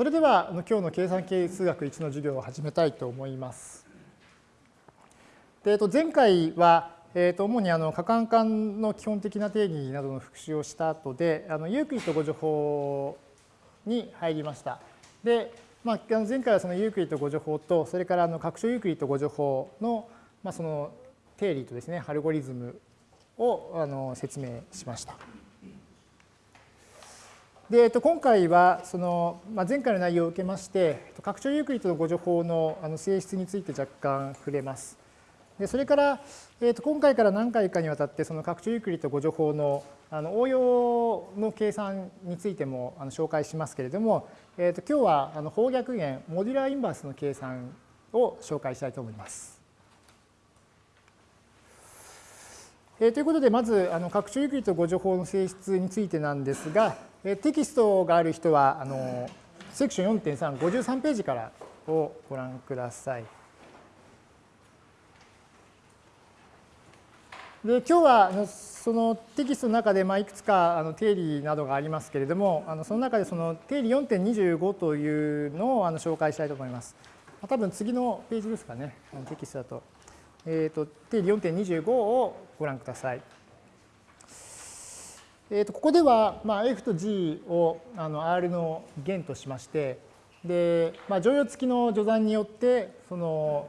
それでは今日の計算機数学1の授業を始めたいと思います。で前回は、えー、と主にあの可換環の基本的な定義などの復習をした後であのユークリッド互除法に入りました。で、まあ、前回はそのユークリッド互除法とそれからあの拡張ユークリッド互除法の,、まあその定理とですねアルゴリズムをあの説明しました。で、えっと、今回はその、まあ、前回の内容を受けまして、拡張ユークリッドの互除法のあの性質について若干触れます。でそれから、えっと、今回から何回かにわたって、その拡張ユークリッド互除法のあの応用の計算についてもあの紹介しますけれども、えっと、今日はあの方逆弦、モデュラーインバースの計算を紹介したいと思います。えー、ということで、まず、あの拡張ユークリッド誤助法の性質についてなんですが、テキストがある人は、あのセクション4.3、53ページからをご覧ください。で今日はそのテキストの中でまあいくつかあの定理などがありますけれども、あのその中でその定理4.25というのをあの紹介したいと思います。多分次のページですかね、テキストだと。えーと、定理4.25をご覧ください。えー、とここでは、まあ、F と G をあの R の弦としまして、で、まあ、乗用付きの序算によって、その、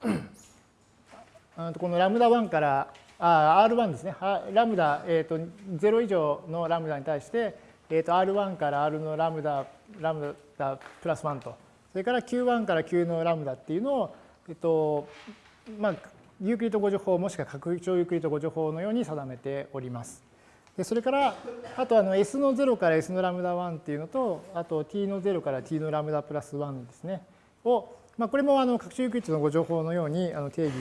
このラムダ1からあ R1 ですね、ラムダ、えーと、0以上のラムダに対して、えー、と R1 から R のラムダ、ラムダプラス1と、それから Q1 から Q のラムダっていうのを、えっ、と、まあ、ユークリッド互除法もしくは拡張ユークリッド互除法のように定めております。でそれからあとあの S の0から S のラムダ1っていうのとあと T の0から T のラムダプラス1ですねを、まあ、これもあの拡張ユークリッドの互除法のようにあの定義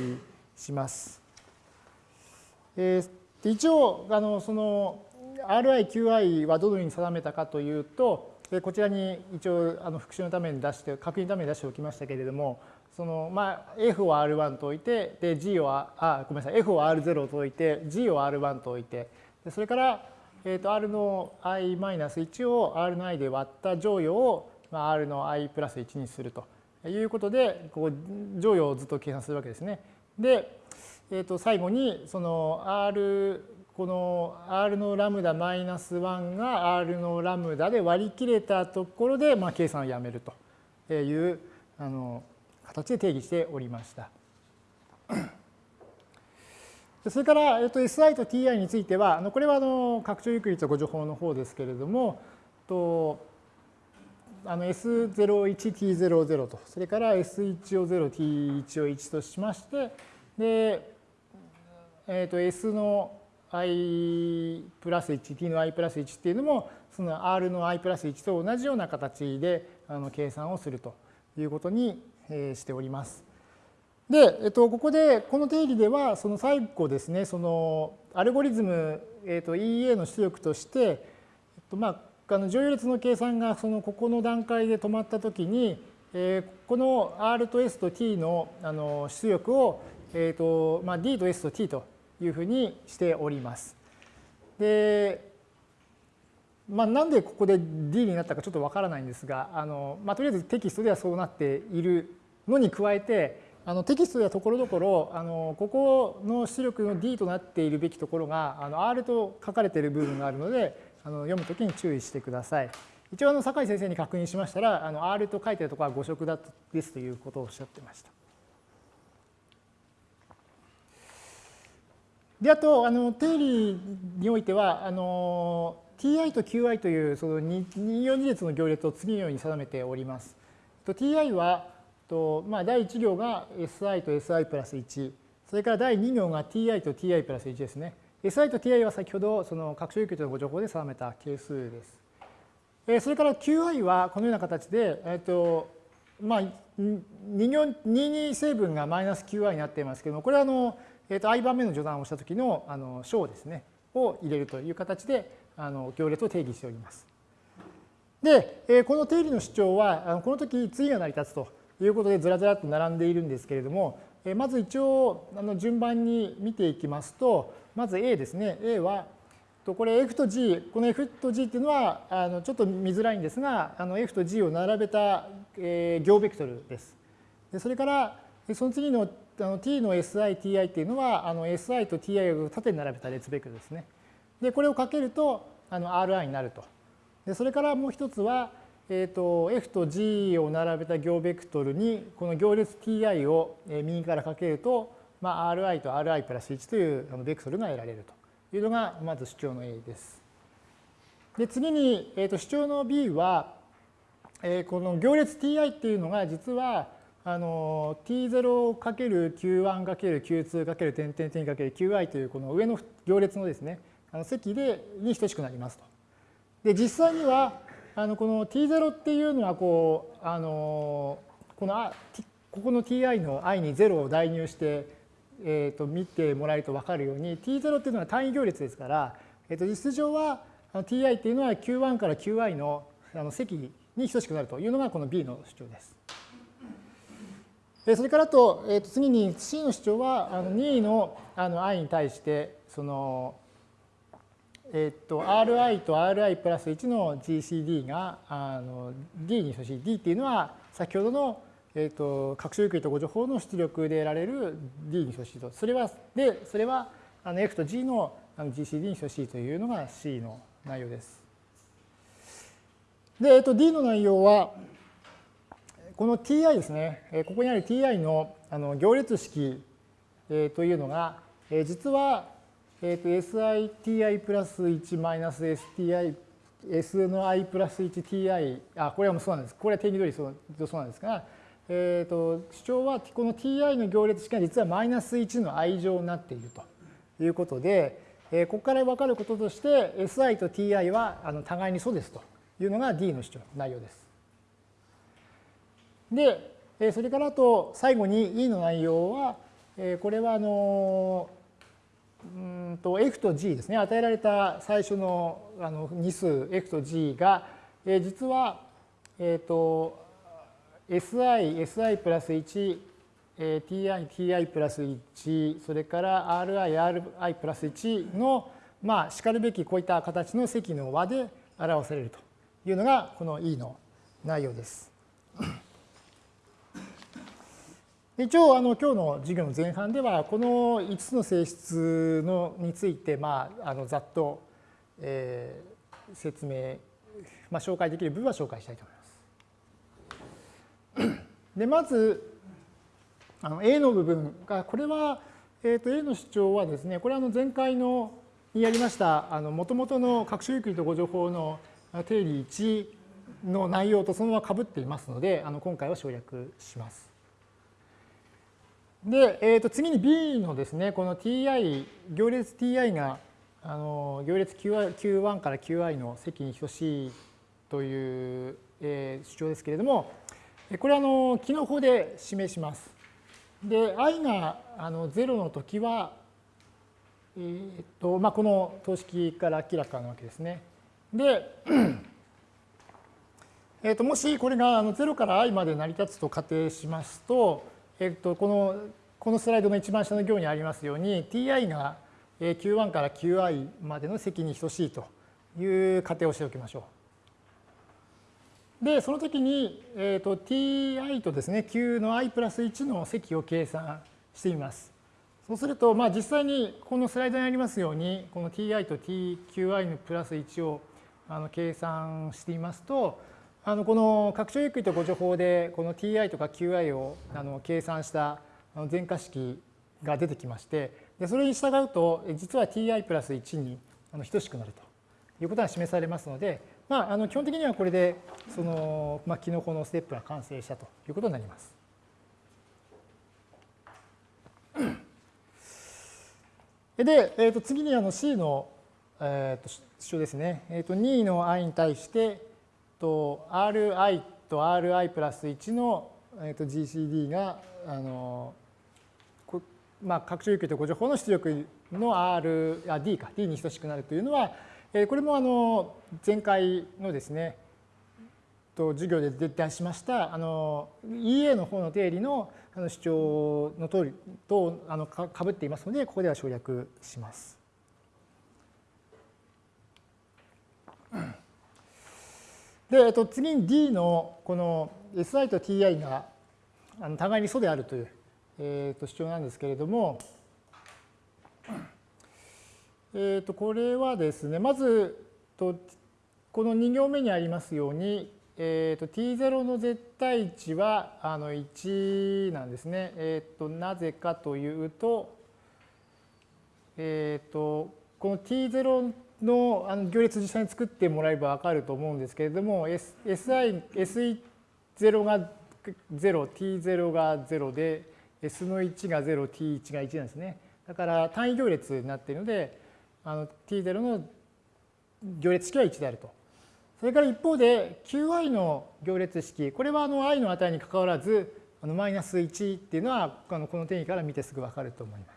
します。えー、で一応あのその RI、QI はどのように定めたかというとでこちらに一応あの復習のために出して確認のために出しておきましたけれどもそのまあ F を R1 と置いてで G をあごめんなさい F を R0 と置いて G を R1 と置いてでそれから、えー、と R の i-1 を R の i で割った乗与を、まあ、R の i プラス1にするということでここ乗与をずっと計算するわけですね。で、えー、と最後にその R この R のラムダマイナス1が R のラムダで割り切れたところで、まあ、計算をやめるというあの形で定義しておりました。それから、えっと、SI と TI については、あのこれはあの拡張ユークリッド誤助法の方ですけれども、とあの S01T00 と、それから S1 を0、T1 を1としまして、で、えっと S の i プラス1、t の i プラス1っていうのも、その r の i プラス1と同じような形であの計算をするということにしております。で、えっと、ここで、この定義では、その最後ですね、そのアルゴリズム、えっと、EA の出力として、えっと、まあ、あの乗用列の計算がそのここの段階で止まったときに、えー、この R と S と T のあの出力を、えーとまあ、D と S と T というふうにしております。で、まあ、なんでここで D になったかちょっとわからないんですが、あのまあ、とりあえずテキストではそうなっているのに加えて、あのテキストではところどころあのここの出力の D となっているべきところがあの R と書かれている部分があるのであの読むときに注意してください。一応あの酒井先生に確認しましたらあの R と書いてるところは誤色だですということをおっしゃってました。で、あと、あの、定理においては、あの、ti と qi というその二4二列の行列を次のように定めております。ti は、とまあ、第1行が si と si プラス1、それから第2行が ti と ti プラス1ですね。si と ti は先ほどその拡張有給とのご情報で定めた係数です。それから qi はこのような形で、えっとまあ、2, 行2成分がマイナス qi になっていますけども、これはあのえー、と i 番目の序断をしたときのあの小ですね、を入れるという形であの行列を定義しております。で、この定理の主張は、この時次が成り立つということでずらずらっと並んでいるんですけれども、え、まず一応あの順番に見ていきますと、まず A ですね。A は、これ F と G、この F と G っていうのはあのちょっと見づらいんですが、あの F と G を並べた、え、行ベクトルです。でそれからその次のあの t の si, ti っていうのはあの si と ti を縦に並べた列ベクトルですね。で、これをかけるとあの ri になると。でそれからもう一つは、えーと、F と G を並べた行ベクトルにこの行列 ti を右からかけると、まあ、ri と ri プラス1というベクトルが得られるというのがまず主張の A です。で次に、えー、と主張の B は、えー、この行列 ti っていうのが実はあの t0×q1×q2× 点点点 ×qi というこの上の行列のですねあの積でに等しくなりますと。で実際にはあのこの t0 っていうのはこうあのこのここの ti の i に0を代入して、えー、と見てもらえると分かるように t0 っていうのは単位行列ですから、えー、と実上は ti っていうのは q1 から qi のあの積に等しくなるというのがこの b の主張です。それからと、えー、と次に C の主張はあの2のあの i に対してその、えっ、と ri と ri プラス1の GCD があの D に等しい D っていうのは先ほどの、えー、と各種ゆっくりとご情報の出力で得られる D に等しいと。それはでそれはあの F と G のあの GCD に等しいというのが C の内容です。で、えっ、と D の内容はこの ti ですね、ここにある ti のあの行列式というのが、実は、えー、と siti プラス1マイナス sti s の i プラス 1ti あこれはもうそうなんです。これは定義通りそうそうなんですが、えー、と主張はこの ti の行列式が実はマイナス1の i 乗になっていると。いうことで、えー、ここから分かることとして si と ti はあの互いにそうですと。いうのが d の主張内容です。で、それからあと最後に E の内容は、これはあのうんと F と G ですね与えられた最初のあの2数 F と G がえ実は、えっと SI、SI プラス1、TI、TI プラス1、それから RI、RI プラス1の、まあ、しかるべきこういった形の積の和で表されるというのがこの E の内容です。一応あの今日の授業の前半ではこの5つの性質のについて、まあ、あのざっと、えー、説明、まあ、紹介できる部分は紹介したいと思います。でまずあの A の部分がこれは、えー、と A の主張はですねこれはあの前回のにやりましたもともとの各種ゆっくりとご情報の定理1の内容とそのままかぶっていますのであの今回は省略します。で、えー、と次に B のですね、この ti、行列 ti があの行列 Q1 から Qi の積に等しいという、えー、主張ですけれども、これはあの機能法で示します。で、i があの0の時は、えーとまあ、この等式から明らかなわけですね。で、えー、ともしこれがあの0から i まで成り立つと仮定しますと、えっと、このこのスライドの一番下の行にありますように ti が q1 から qi までの積に等しいという仮定をしておきましょう。で、その時に、えーと、ti とですね、q の i プラス1の積を計算してみます。そうすると、まあ、実際にこのスライドにありますように、この ti と tqi のプラス1をあの計算してみますと、あのこの拡張ゆっくりとご情報でこの ti とか qi をあの計算した全化式が出てきましてでそれに従うと実は ti プラス1に等しくなるということが示されますので、まあ、あの基本的にはこれでその、まあ、キノコのステップが完成したということになります。で、えー、と次にあの C の、えー、と主張ですね、えー、と2の i に対してと Ri と Ri プラス1の、えー、と GCD があのまあ、拡張有給とご情報の出力の R あ D か D に等しくなるというのは、えー、これもあの前回のですねと授業で出しましたあの EA の方の定理の主張の通りとあのかぶっていますのでここでは省略します。で、えっと、次に D のこの SI と TI があの互いに素であるという、えー、と主張なんですけれども、えー、とこれはですねまずとこの2行目にありますように、えー、と t0 の絶対値はあの1なんですね。えー、となぜかというと,、えー、とこの t0 のあの行列実際に作ってもらえば分かると思うんですけれども SI、SE0 が0、t0 が0で S の1が0、t1 が1なんですね。だから単位行列になっているのであの t0 の行列式は1であると。それから一方で qi の行列式、これはあの i の値にかかわらずあのマイナス1っていうのはあのこの定義から見てすぐ分かると思います。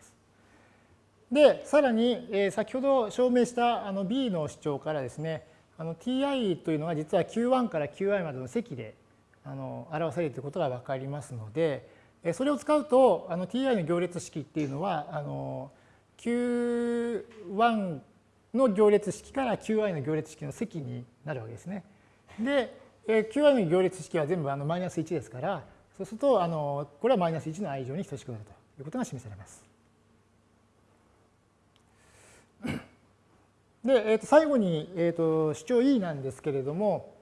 で、さらに、えー、先ほど証明したあの b の主張からですね、あの ti というのは実は q1 から qi までの積であの表されていることが分かりますので、えそれを使うとあの ti の行列式っていうのはあの q1 の行列式から qi の行列式の積になるわけですね。で、えー qi の行列式は全部あのマイナス1ですから、そうするとあのこれはマイナス1の i 以上に等しくなるということが示されます。で、えー、と最後に、えー、と主張 E なんですけれども、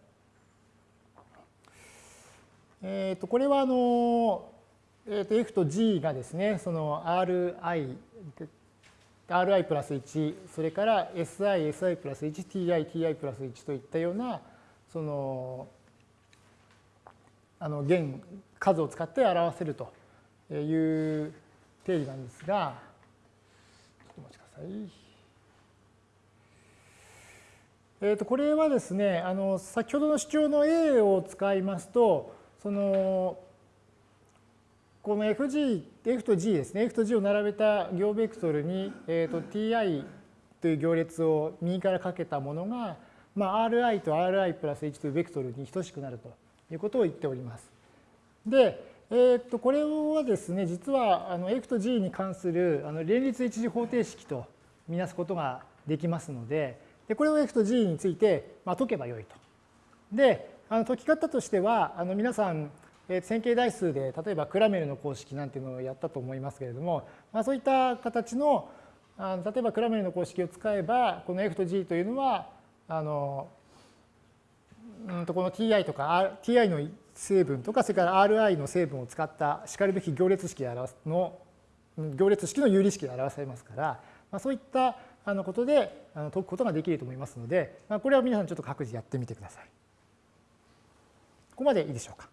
えー、とこれはあの、えー、と F と G がですね、その Ri、Ri プラス1、それから Si、Si プラス1、Ti、Ti プラス1といったような、その、あの弦、数を使って表せるという定義なんですが、ちょっとお待ちください。えー、とこれはですねあの先ほどの主張の A を使いますとそのこの FG、F と G ですね、F と G を並べた行ベクトルに、えー、と Ti という行列を右からかけたものが、まあ、Ri と Ri プラス1というベクトルに等しくなるということを言っております。で、えー、とこれはですね、実はあの F と G に関するあの連立一次方程式とみなすことができますので、でこれを F と G について、まあ、解けばよいと。で、あの解き方としては、あの皆さん、え線形代数で例えばクラメルの公式なんていうのをやったと思いますけれども、まあ、そういった形のあの例えばクラメルの公式を使えばこの F と G というのはあのうんとこの Ti とか Ti の成分とかそれから Ri の成分を使ったしかるべき行列式で表すの行列式の有理式で表されますから、まあ、そういったあのことであの解くことができると思いますので、まあ、これは皆さんちょっと各自やってみてください。ここまでいいでしょうか？